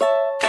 you